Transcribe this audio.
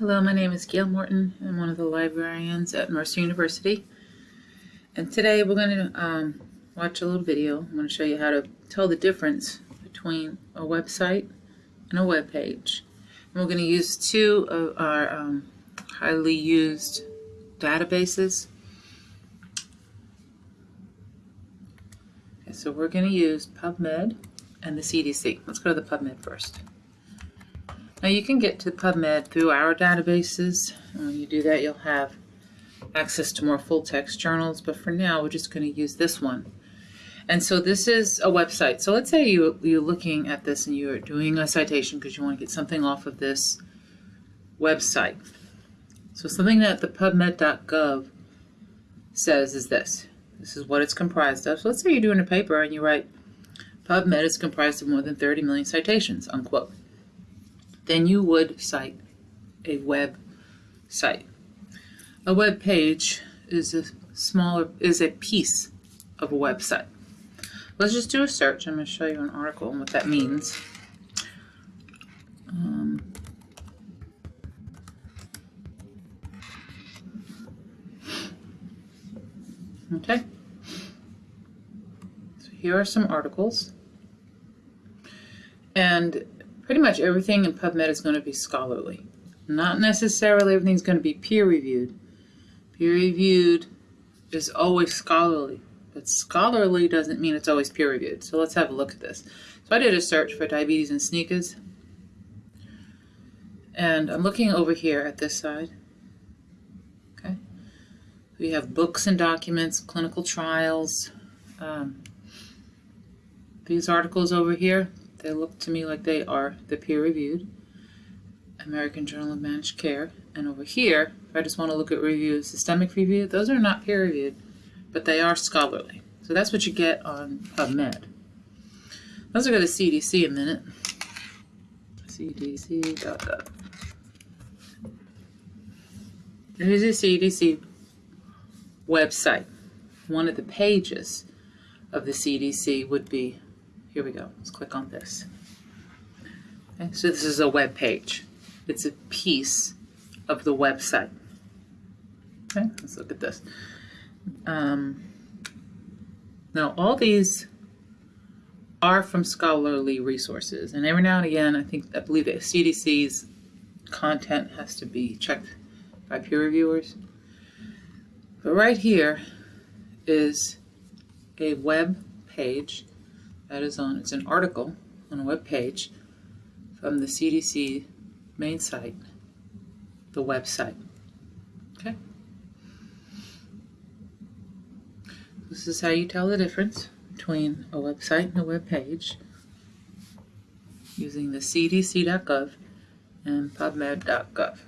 Hello, my name is Gail Morton. I'm one of the librarians at Mercer University. And today we're going to um, watch a little video. I'm going to show you how to tell the difference between a website and a web page. And we're going to use two of our um, highly used databases. Okay, so we're going to use PubMed and the CDC. Let's go to the PubMed first. Now you can get to PubMed through our databases. When you do that, you'll have access to more full-text journals, but for now, we're just going to use this one. And so this is a website. So let's say you, you're looking at this and you're doing a citation because you want to get something off of this website. So something that the PubMed.gov says is this. This is what it's comprised of. So let's say you're doing a paper and you write, PubMed is comprised of more than 30 million citations, unquote then you would cite a web site. A web page is a smaller is a piece of a website. Let's just do a search. I'm going to show you an article and what that means. Um, okay. So here are some articles. And pretty much everything in PubMed is going to be scholarly. Not necessarily everything's going to be peer-reviewed. Peer-reviewed is always scholarly, but scholarly doesn't mean it's always peer-reviewed. So let's have a look at this. So I did a search for diabetes and sneakers, and I'm looking over here at this side. Okay, we have books and documents, clinical trials. Um, these articles over here, they look to me like they are the peer-reviewed American Journal of Managed Care. And over here, if I just want to look at review, systemic review, those are not peer-reviewed, but they are scholarly. So that's what you get on PubMed. Let's look at the CDC a minute. CDC.gov. Here's the CDC website. One of the pages of the CDC would be here we go. Let's click on this. Okay, so this is a web page. It's a piece of the website. Okay, let's look at this. Um, now, all these are from scholarly resources, and every now and again, I think I believe that CDC's content has to be checked by peer reviewers. But right here is a web page that is on, it's an article on a web page from the CDC main site, the website. Okay. This is how you tell the difference between a website and a web page using the cdc.gov and pubmed.gov.